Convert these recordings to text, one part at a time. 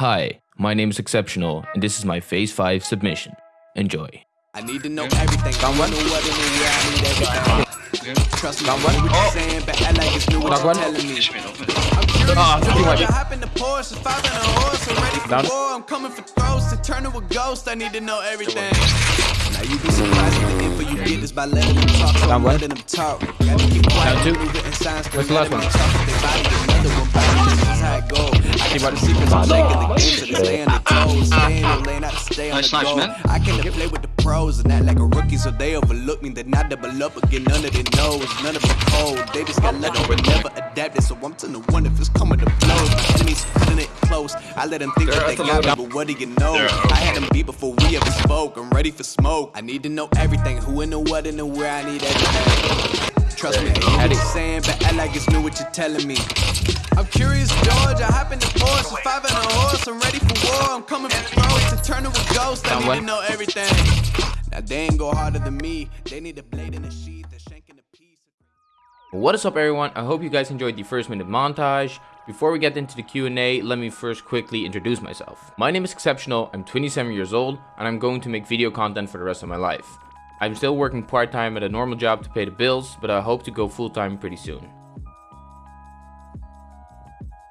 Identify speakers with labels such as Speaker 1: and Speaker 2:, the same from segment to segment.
Speaker 1: Hi, my name is Exceptional, and this is my FaZe 5 submission. Enjoy.
Speaker 2: I need to know everything. I
Speaker 3: one.
Speaker 2: know what it is, yeah, I need everything. Trust me,
Speaker 3: Down one.
Speaker 2: what
Speaker 3: Oh.
Speaker 2: you're saying, but I like it's new what
Speaker 3: Knock
Speaker 2: you're
Speaker 3: one.
Speaker 2: telling me.
Speaker 4: Finish me, open.
Speaker 2: I'm curious,
Speaker 3: Ah,
Speaker 2: George,
Speaker 3: too much.
Speaker 2: I hop in the Porsche, five in a horse, I'm ready for
Speaker 3: Down.
Speaker 2: war. I'm coming for throats to turn to a ghost. I need to know everything. Now you be surprised at the info you get is by letting them talk, so
Speaker 3: Down
Speaker 2: I'm
Speaker 3: one.
Speaker 2: letting them talk. Gotta keep quiet,
Speaker 3: Down two.
Speaker 2: move it in silence,
Speaker 3: What's the last one?
Speaker 2: them talk, if they body get another one body, this is how it go. I keep
Speaker 3: what?
Speaker 2: the secrets I'm leg the game, so they stay on their ah, toes. Stay in the ah, ah. lane, I stay on
Speaker 4: Nice
Speaker 2: the
Speaker 4: snipes, man.
Speaker 2: I came to play with and act like a rookie, so they overlook me. Then I double up again, none of their knows, none of it cold. They just got lucky, but never adapted. So I'm to the one if it's coming to blows. My enemies cutting it close. I let them think that they got me, but what do you know? I had them beat before we ever spoke. I'm ready for smoke. I need to know everything, who and the what and the where. I need everything. Trust me, I what you're saying, but I like it's new what you're telling me. I'm curious, George. I hop in the Porsche, five in a horse. I'm ready for war. I'm coming for throats to turn to a ghost. I need to know everything. Now they ain't go harder than me. They need a blade in a sheath, shank piece.
Speaker 1: What is up everyone? I hope you guys enjoyed the first minute montage. Before we get into the Q&A, let me first quickly introduce myself. My name is Exceptional, I'm 27 years old, and I'm going to make video content for the rest of my life. I'm still working part-time at a normal job to pay the bills, but I hope to go full-time pretty soon.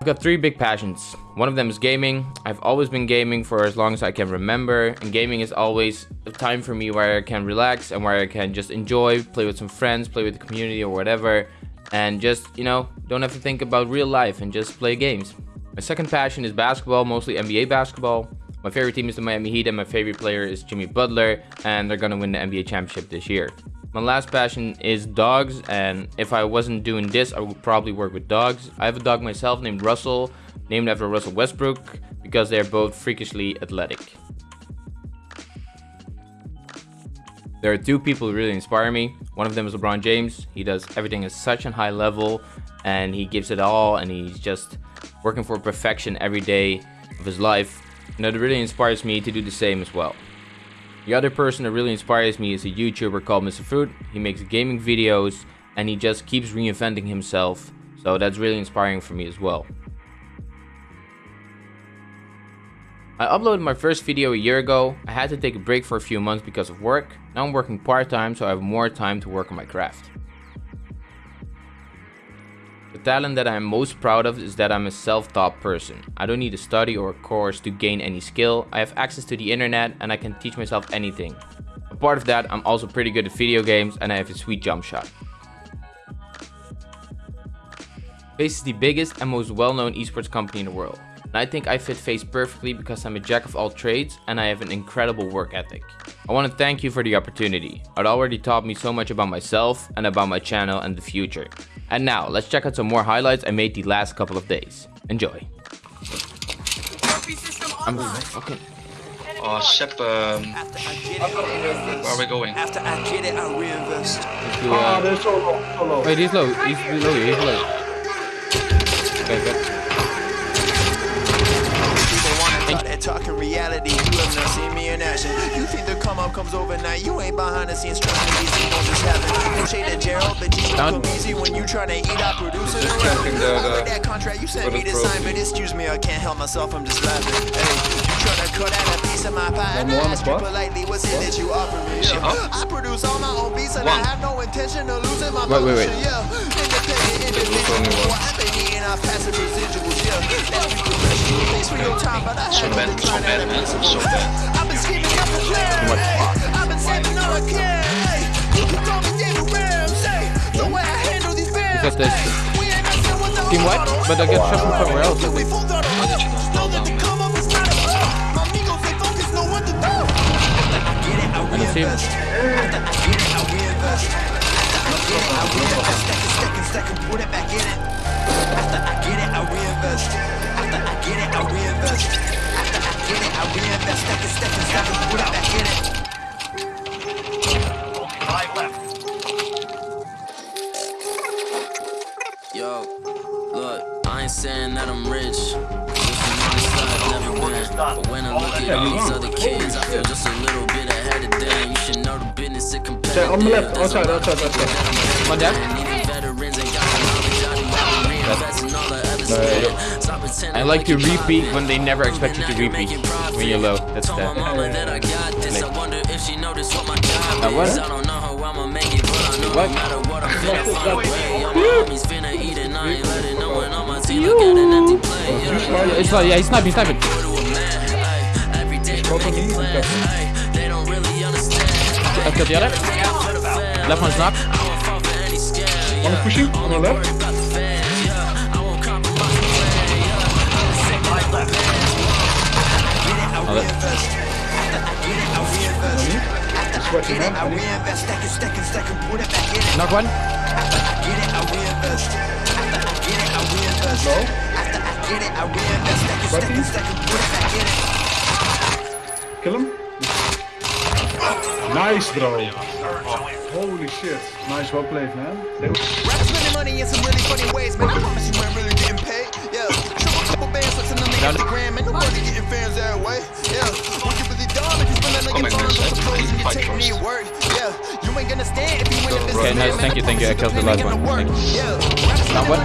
Speaker 1: I've got three big passions. One of them is gaming. I've always been gaming for as long as I can remember, and gaming is always a time for me where I can relax and where I can just enjoy, play with some friends, play with the community or whatever, and just, you know, don't have to think about real life and just play games. My second passion is basketball, mostly NBA basketball. My favorite team is the Miami Heat and my favorite player is Jimmy Butler, and they're gonna win the NBA championship this year. My last passion is dogs, and if I wasn't doing this, I would probably work with dogs. I have a dog myself named Russell, named after Russell Westbrook, because they're both freakishly athletic. There are two people who really inspire me. One of them is LeBron James. He does everything at such a high level, and he gives it all, and he's just working for perfection every day of his life. And that really inspires me to do the same as well. The other person that really inspires me is a YouTuber called Mr. Fruit. He makes gaming videos and he just keeps reinventing himself. So that's really inspiring for me as well. I uploaded my first video a year ago. I had to take a break for a few months because of work. Now I'm working part-time so I have more time to work on my craft. The talent that I am most proud of is that I'm a self-taught person. I don't need a study or a course to gain any skill. I have access to the internet and I can teach myself anything. Apart of that, I'm also pretty good at video games and I have a sweet jump shot. FaZe is the biggest and most well-known esports company in the world. And I think I fit FaZe perfectly because I'm a jack of all trades and I have an incredible work ethic. I want to thank you for the opportunity. It already taught me so much about myself and about my channel and the future. And now, let's check out some more highlights I made the last couple of days. Enjoy. I'm okay.
Speaker 4: Oh, Sep, um, where are we going?
Speaker 2: After I get it, I reinvest.
Speaker 1: Let's do, uh,
Speaker 3: they're so low, so low.
Speaker 1: Wait, he's low. He's low. He's low. Okay, good.
Speaker 2: People wanna talk that talking reality. You have not seen me in action. You think the come up comes overnight. You ain't behind the scenes trust me, these things don't happen. No shade to Gerald, but you
Speaker 1: Down.
Speaker 2: easy when you tryna eat out producers
Speaker 3: Just
Speaker 2: around.
Speaker 3: checking the-
Speaker 2: Over
Speaker 3: the-
Speaker 2: that contract you sent me
Speaker 3: the
Speaker 2: to sign, but excuse me, I can't help myself, I'm just laughing. Hey, you tryna cut out a piece of my pie. And
Speaker 3: more
Speaker 2: I
Speaker 3: on
Speaker 2: you
Speaker 3: spot?
Speaker 2: politely, what's it that you offer me? Yeah.
Speaker 4: up?
Speaker 2: I produce all my own beats and
Speaker 4: One.
Speaker 2: I have no intention of losing my
Speaker 1: Wait, wait, wait.
Speaker 2: motion, Yeah, independent individual. I've been eating off passive residuals, yeah. That's professional. Thanks for your time, but I
Speaker 4: So
Speaker 2: had
Speaker 4: bad,
Speaker 2: to
Speaker 4: so bad, man. So bad.
Speaker 2: I've been scheming up the plan. I've been saving all I can. Hey, you can call me
Speaker 1: Because there's Team White, but I get shot from somewhere else.
Speaker 2: We full throttle. Know that the come up is not a flow. My amigos, they focus, know what to do. After I get it, I
Speaker 1: see him.
Speaker 2: After I get it, I reinvest. After I get it, I reinvest. After I get it, I reinvest. After I get
Speaker 5: Yo, look, I ain't saying that I'm rich. Just an honest I've never been. But when I look at these other kids, I feel just a little bit ahead of them. You should know the business is competitive.
Speaker 3: on the left, outside, outside, outside.
Speaker 1: My dad?
Speaker 5: than. Even veterans ain't got the knowledge. I do not reinvest in all the other Stop pretending
Speaker 1: I like to repeat when they never expect you to repeat. When you're low. That's
Speaker 5: Told my
Speaker 1: the.
Speaker 5: mama that I got this. I wonder if she noticed what
Speaker 1: what?
Speaker 5: is. I don't know how I'ma make it, but I know
Speaker 1: What?
Speaker 5: no matter what, I'm finna find a way. All my homies finna eat and I ain't letting no one on my team look at an empty plate. Yeah.
Speaker 1: It's like, yeah, he's sniping, sniping.
Speaker 5: Go to a man, ay, every day we're making plans. ay, They don't really understand.
Speaker 1: I killed the other.
Speaker 5: For the fam,
Speaker 1: Left one's knocked.
Speaker 5: I won't fall for any.
Speaker 3: One is pushing on the left.
Speaker 5: Worry about the fans, yeah. I won't compromise the plan, yeah. I'm the same like the
Speaker 1: Oh, that-
Speaker 3: Sweating man.
Speaker 2: Reinvest.
Speaker 3: Low.
Speaker 2: After I get it, I reinvest. Stack it, stack it, stack it, put it back in it.
Speaker 3: Kill him. Nice, bro. Holy shit. Nice, well played, man. They-
Speaker 2: Rap spending money in some really funny ways, man. I promise you ain't really getting paid. Yeah, show a couple bands what's on the
Speaker 1: Down it.
Speaker 2: Instagram, and nobody getting fans that way. Yeah, what you really done if you spend that
Speaker 4: Come
Speaker 2: nigga
Speaker 4: in,
Speaker 2: on some clothes and you
Speaker 1: Okay, nice. Thank you, thank you. I killed the last one. Thank you.
Speaker 2: Not
Speaker 1: what?